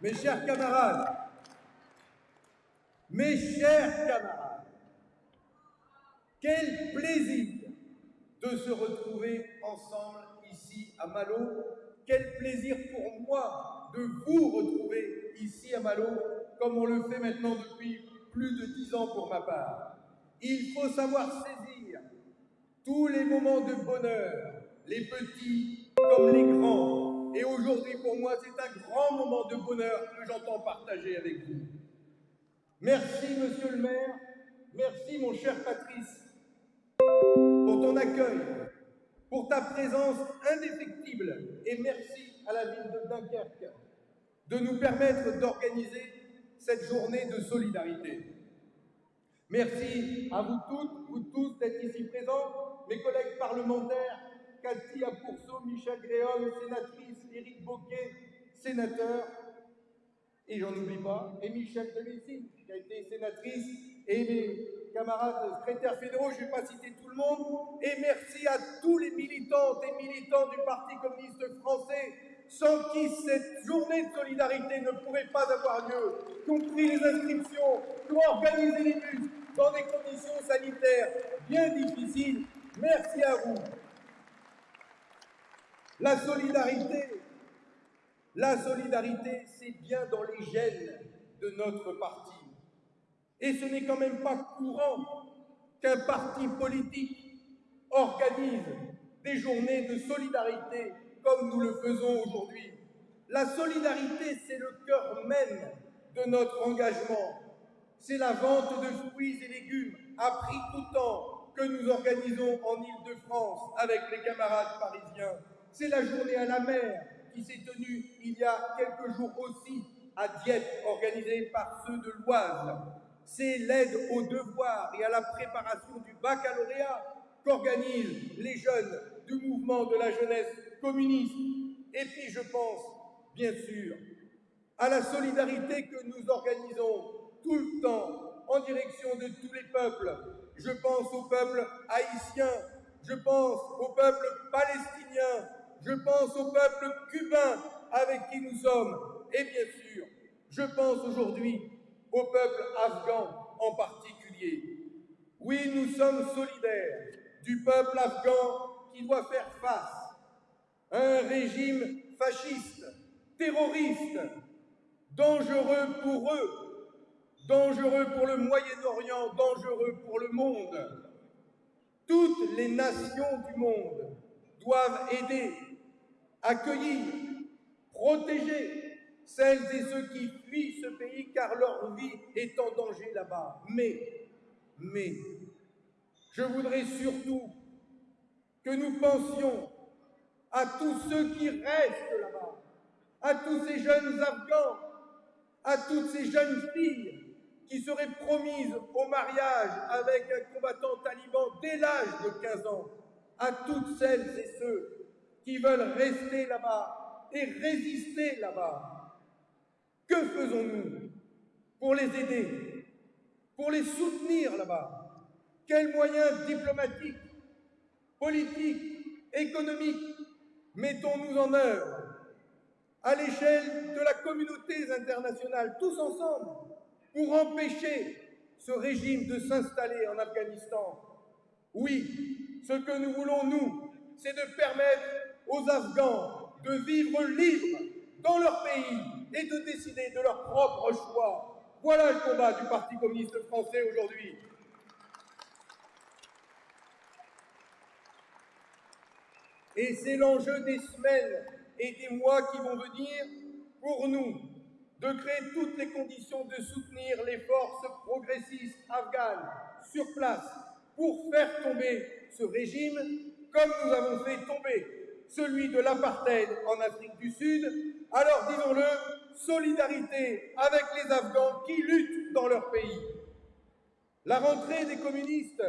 Mes chers camarades, mes chers camarades, quel plaisir de se retrouver ensemble ici à Malo. Quel plaisir pour moi de vous retrouver ici à Malo, comme on le fait maintenant depuis plus de dix ans pour ma part. Il faut savoir saisir tous les moments de bonheur, les petits comme les grands. Et aujourd'hui, pour moi, c'est un grand moment de bonheur que j'entends partager avec vous. Merci, monsieur le maire. Merci, mon cher Patrice, pour ton accueil, pour ta présence indéfectible. Et merci à la ville de Dunkerque de nous permettre d'organiser cette journée de solidarité. Merci à vous toutes, vous tous d'être ici présents, mes collègues parlementaires, Cathy Apourceau, Michel Gréol, sénatrice, Éric Boquet, sénateur, et j'en oublie pas, et Michel Delisine, qui a été sénatrice, et mes camarades secrétaires fédéraux, je ne vais pas citer tout le monde, et merci à tous les militantes et militants du Parti communiste français, sans qui cette journée de solidarité ne pourrait pas avoir lieu, compris les inscriptions, qui ont organisé les bus dans des conditions sanitaires bien difficiles. Merci à vous. La solidarité, la solidarité, c'est bien dans les gènes de notre parti. Et ce n'est quand même pas courant qu'un parti politique organise des journées de solidarité comme nous le faisons aujourd'hui. La solidarité, c'est le cœur même de notre engagement. C'est la vente de fruits et légumes à prix coûtant que nous organisons en Ile-de-France avec les camarades parisiens. C'est la journée à la mer qui s'est tenue il y a quelques jours aussi à Dieppe, organisée par ceux de l'Oise. C'est l'aide aux devoirs et à la préparation du baccalauréat qu'organisent les jeunes du mouvement de la jeunesse communiste. Et puis je pense, bien sûr, à la solidarité que nous organisons tout le temps en direction de tous les peuples. Je pense au peuple haïtien, je pense au peuple palestinien, je pense au peuple cubain avec qui nous sommes, et bien sûr, je pense aujourd'hui au peuple afghan en particulier. Oui, nous sommes solidaires du peuple afghan qui doit faire face à un régime fasciste, terroriste, dangereux pour eux, dangereux pour le Moyen-Orient, dangereux pour le monde. Toutes les nations du monde doivent aider accueillir, protéger celles et ceux qui fuient ce pays car leur vie est en danger là-bas. Mais, mais, je voudrais surtout que nous pensions à tous ceux qui restent là-bas, à tous ces jeunes Afghans, à toutes ces jeunes filles qui seraient promises au mariage avec un combattant taliban dès l'âge de 15 ans, à toutes celles et ceux qui veulent rester là-bas et résister là-bas. Que faisons-nous pour les aider, pour les soutenir là-bas? Quels moyens diplomatiques, politiques, économiques mettons-nous en œuvre à l'échelle de la communauté internationale, tous ensemble, pour empêcher ce régime de s'installer en Afghanistan? Oui, ce que nous voulons, nous, c'est de permettre aux Afghans de vivre libres dans leur pays et de décider de leur propre choix. Voilà le combat du Parti communiste français aujourd'hui. Et c'est l'enjeu des semaines et des mois qui vont venir pour nous de créer toutes les conditions de soutenir les forces progressistes afghanes sur place pour faire tomber ce régime comme nous avons fait tomber celui de l'apartheid en Afrique du Sud, alors disons-le, solidarité avec les Afghans qui luttent dans leur pays. La rentrée des communistes,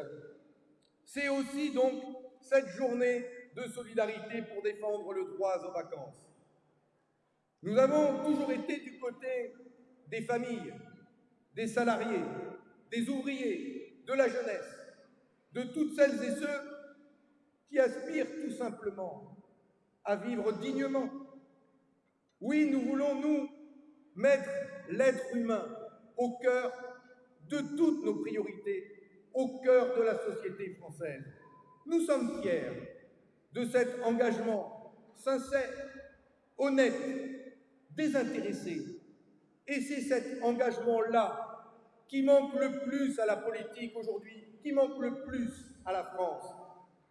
c'est aussi donc cette journée de solidarité pour défendre le droit aux vacances. Nous avons toujours été du côté des familles, des salariés, des ouvriers, de la jeunesse, de toutes celles et ceux qui aspirent tout simplement à vivre dignement. Oui, nous voulons, nous, mettre l'être humain au cœur de toutes nos priorités, au cœur de la société française. Nous sommes fiers de cet engagement sincère, honnête, désintéressé. Et c'est cet engagement-là qui manque le plus à la politique aujourd'hui, qui manque le plus à la France.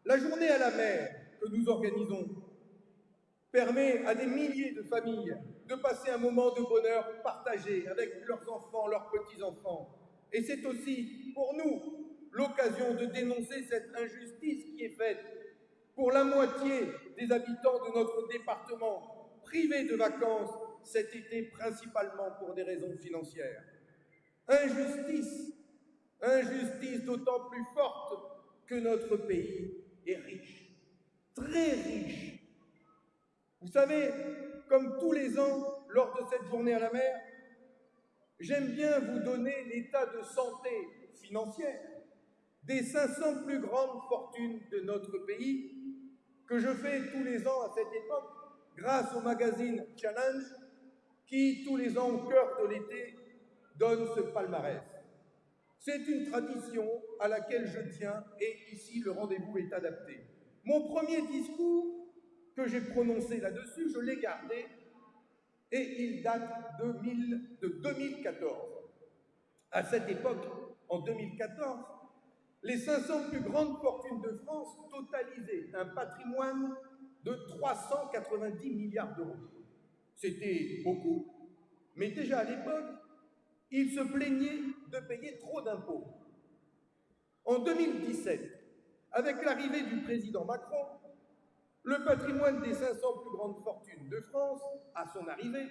La journée à la mer que nous organisons permet à des milliers de familles de passer un moment de bonheur partagé avec leurs enfants, leurs petits-enfants. Et c'est aussi pour nous l'occasion de dénoncer cette injustice qui est faite pour la moitié des habitants de notre département, privés de vacances cet été principalement pour des raisons financières. Injustice, injustice d'autant plus forte que notre pays est riche, très riche. Vous savez, comme tous les ans, lors de cette journée à la mer, j'aime bien vous donner l'état de santé financière des 500 plus grandes fortunes de notre pays que je fais tous les ans à cette époque grâce au magazine Challenge qui, tous les ans au cœur de l'été, donne ce palmarès. C'est une tradition à laquelle je tiens et ici le rendez-vous est adapté. Mon premier discours que j'ai prononcé là-dessus, je l'ai gardé et il date de 2014. À cette époque, en 2014, les 500 plus grandes fortunes de France totalisaient un patrimoine de 390 milliards d'euros. C'était beaucoup, mais déjà à l'époque, ils se plaignaient de payer trop d'impôts. En 2017, avec l'arrivée du président Macron, le patrimoine des 500 plus grandes fortunes de France, à son arrivée,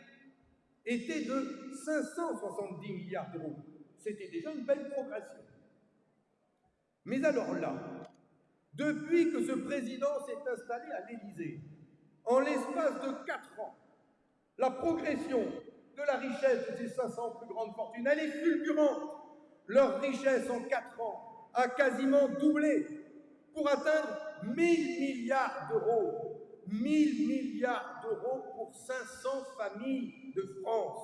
était de 570 milliards d'euros. C'était déjà une belle progression. Mais alors là, depuis que ce président s'est installé à l'Élysée, en l'espace de quatre ans, la progression de la richesse de ces 500 plus grandes fortunes, elle est fulgurante. Leur richesse en quatre ans a quasiment doublé pour atteindre 1000 milliards d'euros. 1000 milliards d'euros pour 500 familles de France.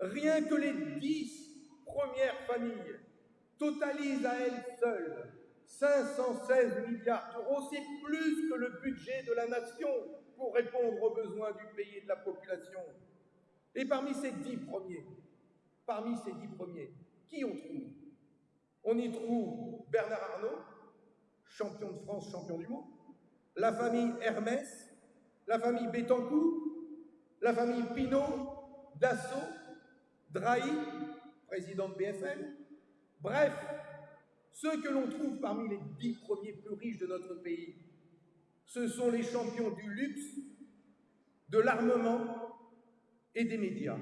Rien que les 10 premières familles totalise à elle seule 516 milliards d'euros, c'est plus que le budget de la nation pour répondre aux besoins du pays et de la population. Et parmi ces dix premiers, parmi ces premiers, qui on trouve? On y trouve Bernard Arnault, champion de France, champion du monde, la famille Hermès, la famille Bettencourt, la famille Pinault, Dassault, Drahi, président de BFM, Bref, ceux que l'on trouve parmi les dix premiers plus riches de notre pays, ce sont les champions du luxe, de l'armement et des médias.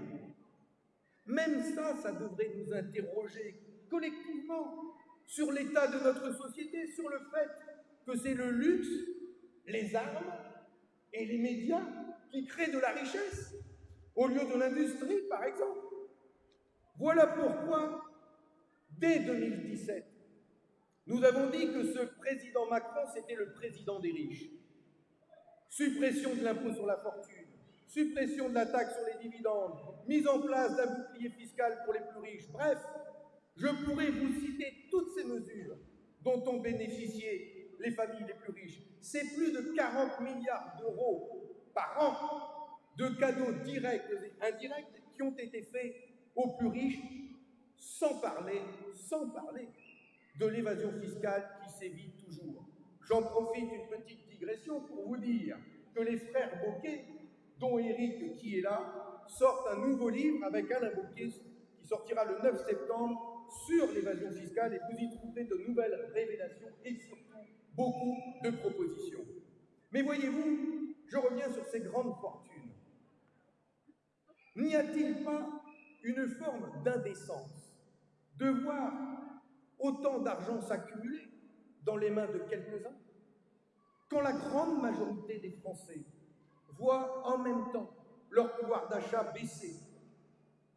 Même ça, ça devrait nous interroger collectivement sur l'état de notre société, sur le fait que c'est le luxe, les armes et les médias qui créent de la richesse, au lieu de l'industrie, par exemple. Voilà pourquoi Dès 2017, nous avons dit que ce président Macron, c'était le président des riches. Suppression de l'impôt sur la fortune, suppression de la taxe sur les dividendes, mise en place d'un bouclier fiscal pour les plus riches. Bref, je pourrais vous citer toutes ces mesures dont ont bénéficié les familles les plus riches. C'est plus de 40 milliards d'euros par an de cadeaux directs et indirects qui ont été faits aux plus riches sans parler, de l'évasion fiscale qui sévit toujours. J'en profite une petite digression pour vous dire que les frères Bocquet, dont Eric qui est là, sortent un nouveau livre avec Alain Bocquet qui sortira le 9 septembre sur l'évasion fiscale et vous y trouverez de nouvelles révélations et surtout beaucoup de propositions. Mais voyez-vous, je reviens sur ces grandes fortunes. N'y a-t-il pas une forme d'indécence de voir autant d'argent s'accumuler dans les mains de quelques-uns, quand la grande majorité des Français voient en même temps leur pouvoir d'achat baisser,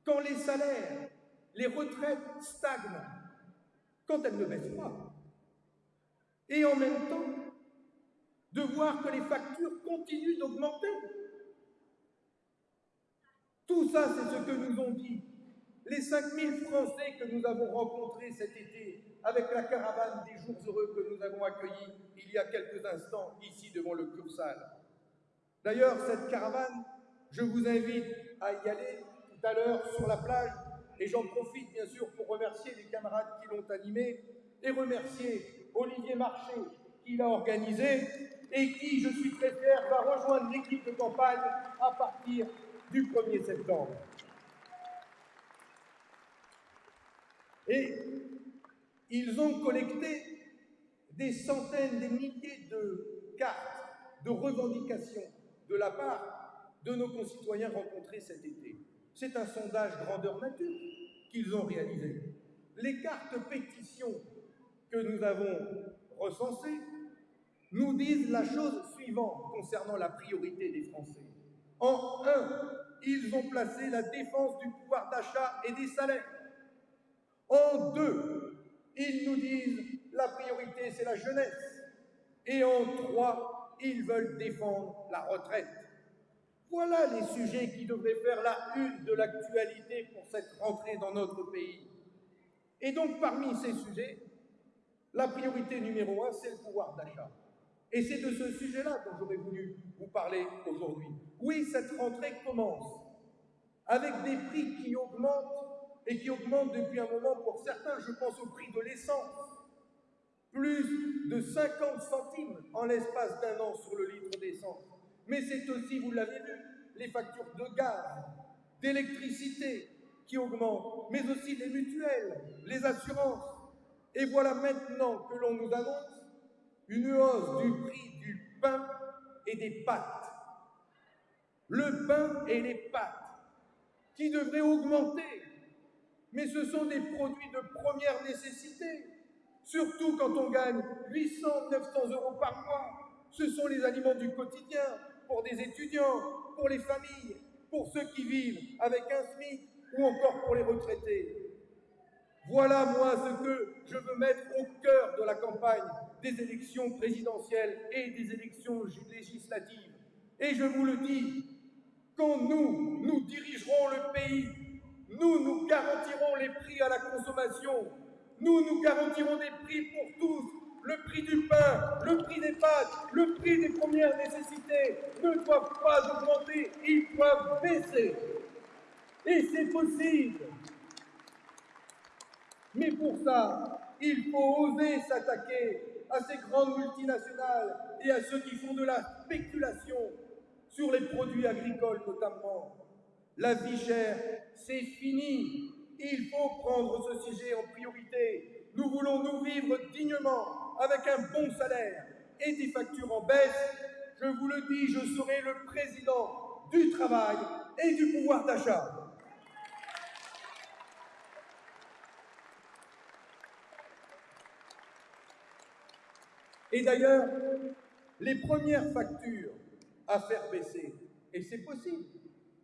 quand les salaires, les retraites stagnent, quand elles ne baissent pas, et en même temps de voir que les factures continuent d'augmenter. Tout ça, c'est ce que nous ont dit les 5000 Français que nous avons rencontrés cet été avec la caravane des jours heureux que nous avons accueillis il y a quelques instants ici devant le Cursal. D'ailleurs, cette caravane, je vous invite à y aller tout à l'heure sur la plage et j'en profite bien sûr pour remercier les camarades qui l'ont animé et remercier Olivier Marché qui l'a organisé et qui, je suis très fier, va rejoindre l'équipe de campagne à partir du 1er septembre. Et ils ont collecté des centaines, des milliers de cartes de revendications de la part de nos concitoyens rencontrés cet été. C'est un sondage grandeur nature qu'ils ont réalisé. Les cartes pétitions que nous avons recensées nous disent la chose suivante concernant la priorité des Français. En un, ils ont placé la défense du pouvoir d'achat et des salaires. En deux, ils nous disent la priorité c'est la jeunesse. Et en trois, ils veulent défendre la retraite. Voilà les sujets qui devraient faire la une de l'actualité pour cette rentrée dans notre pays. Et donc parmi ces sujets, la priorité numéro un, c'est le pouvoir d'achat. Et c'est de ce sujet-là dont j'aurais voulu vous parler aujourd'hui. Oui, cette rentrée commence avec des prix qui augmentent et qui augmentent depuis un moment pour certains. Je pense au prix de l'essence. Plus de 50 centimes en l'espace d'un an sur le litre d'essence. Mais c'est aussi, vous l'avez vu, les factures de gaz, d'électricité qui augmentent, mais aussi les mutuelles, les assurances. Et voilà maintenant que l'on nous annonce une hausse du prix du pain et des pâtes. Le pain et les pâtes qui devraient augmenter, mais ce sont des produits de première nécessité, surtout quand on gagne 800, 900 euros par mois. Ce sont les aliments du quotidien pour des étudiants, pour les familles, pour ceux qui vivent avec un SMIC ou encore pour les retraités. Voilà, moi, ce que je veux mettre au cœur de la campagne des élections présidentielles et des élections législatives. Et je vous le dis, quand nous, nous dirigerons le pays, nous, nous garantirons les prix à la consommation, nous, nous garantirons des prix pour tous, le prix du pain, le prix des pâtes, le prix des premières nécessités ne doivent pas augmenter, ils doivent baisser. Et c'est possible. Mais pour ça, il faut oser s'attaquer à ces grandes multinationales et à ceux qui font de la spéculation sur les produits agricoles notamment. La vie chère, c'est fini. Il faut prendre ce sujet en priorité. Nous voulons nous vivre dignement, avec un bon salaire et des factures en baisse. Je vous le dis, je serai le président du travail et du pouvoir d'achat. Et d'ailleurs, les premières factures à faire baisser, et c'est possible,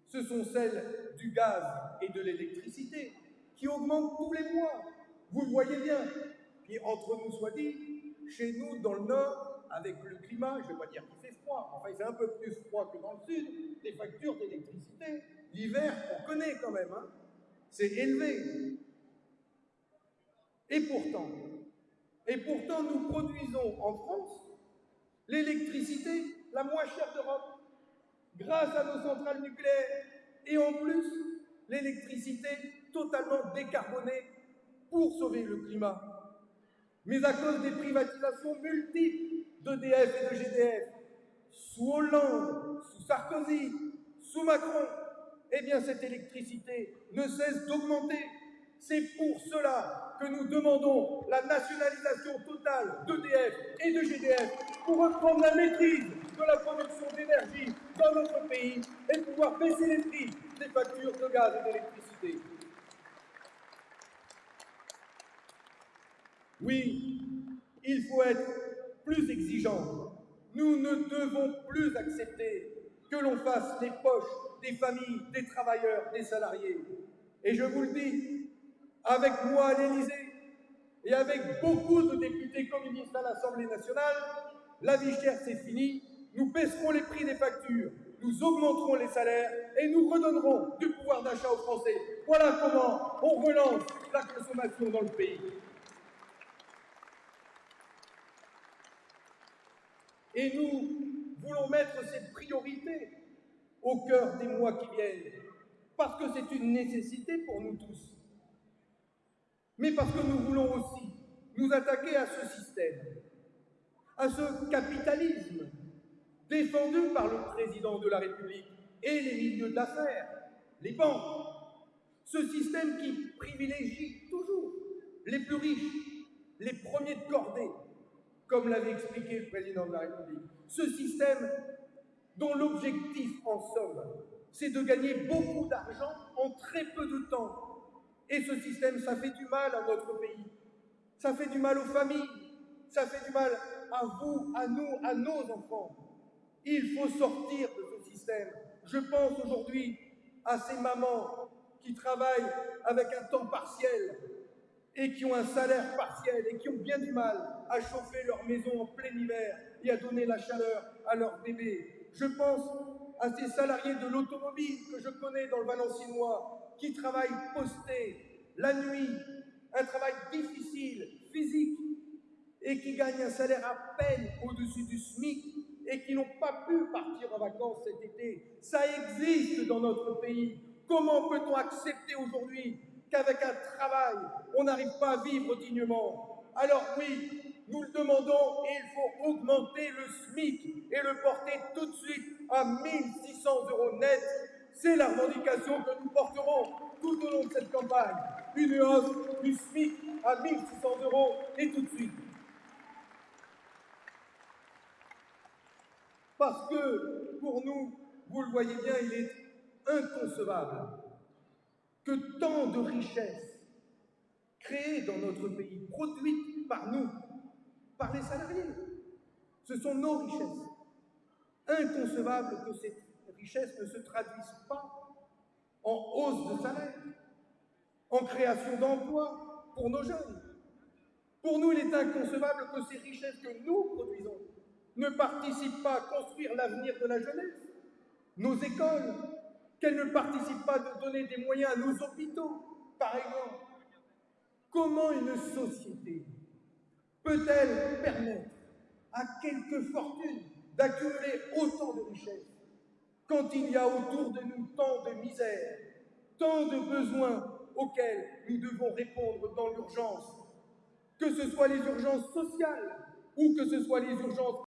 ce sont celles du gaz et de l'électricité qui augmentent tous les mois. Vous le voyez bien. Puis entre nous soit dit, chez nous, dans le Nord, avec le climat, je ne vais pas dire qu'il fait froid, enfin il fait un peu plus froid que dans le Sud, les factures d'électricité, l'hiver, on connaît quand même, hein, c'est élevé. Et pourtant, et pourtant, nous produisons en France l'électricité la moins chère d'Europe, grâce à nos centrales nucléaires. Et en plus, l'électricité totalement décarbonée pour sauver le climat. Mais à cause des privatisations multiples d'EDF et de GDF, sous Hollande, sous Sarkozy, sous Macron, eh bien cette électricité ne cesse d'augmenter c'est pour cela que nous demandons la nationalisation totale d'EDF et de GDF pour reprendre la maîtrise de la production d'énergie dans notre pays et pouvoir baisser les prix des factures de gaz et d'électricité. Oui, il faut être plus exigeant. Nous ne devons plus accepter que l'on fasse les poches des familles, des travailleurs, des salariés. Et je vous le dis, avec moi à l'Élysée et avec beaucoup de députés communistes à l'Assemblée nationale, la vie chère c'est fini, nous baisserons les prix des factures, nous augmenterons les salaires et nous redonnerons du pouvoir d'achat aux Français. Voilà comment on relance la consommation dans le pays. Et nous voulons mettre cette priorité au cœur des mois qui viennent, parce que c'est une nécessité pour nous tous, mais parce que nous voulons aussi nous attaquer à ce système, à ce capitalisme défendu par le président de la République et les milieux d'affaires, les banques, ce système qui privilégie toujours les plus riches, les premiers de cordée, comme l'avait expliqué le président de la République. Ce système dont l'objectif, en somme, c'est de gagner beaucoup d'argent en très peu de temps. Et ce système, ça fait du mal à notre pays. Ça fait du mal aux familles. Ça fait du mal à vous, à nous, à nos enfants. Il faut sortir de ce système. Je pense aujourd'hui à ces mamans qui travaillent avec un temps partiel et qui ont un salaire partiel et qui ont bien du mal à chauffer leur maison en plein hiver et à donner la chaleur à leur bébé. Je pense à ces salariés de l'automobile que je connais dans le Valenciennois qui travaillent postés la nuit, un travail difficile, physique, et qui gagnent un salaire à peine au-dessus du SMIC et qui n'ont pas pu partir en vacances cet été. Ça existe dans notre pays. Comment peut-on accepter aujourd'hui qu'avec un travail, on n'arrive pas à vivre dignement Alors oui, nous le demandons et il faut augmenter le SMIC et le porter tout de suite à 1600 euros net. C'est la revendication que nous porterons tout au long de cette campagne. Une hausse du SMIC à 1600 euros et tout de suite. Parce que pour nous, vous le voyez bien, il est inconcevable que tant de richesses créées dans notre pays, produites par nous, par les salariés, ce sont nos richesses. Inconcevable que ces richesses ne se traduisent pas en hausse de salaire, en création d'emplois pour nos jeunes. Pour nous, il est inconcevable que ces richesses que nous produisons ne participent pas à construire l'avenir de la jeunesse, nos écoles, qu'elles ne participent pas à donner des moyens à nos hôpitaux, par exemple. Comment une société peut-elle permettre à quelques fortunes d'accumuler autant de richesses quand il y a autour de nous tant de misère, tant de besoins auxquels nous devons répondre dans l'urgence, que ce soit les urgences sociales ou que ce soit les urgences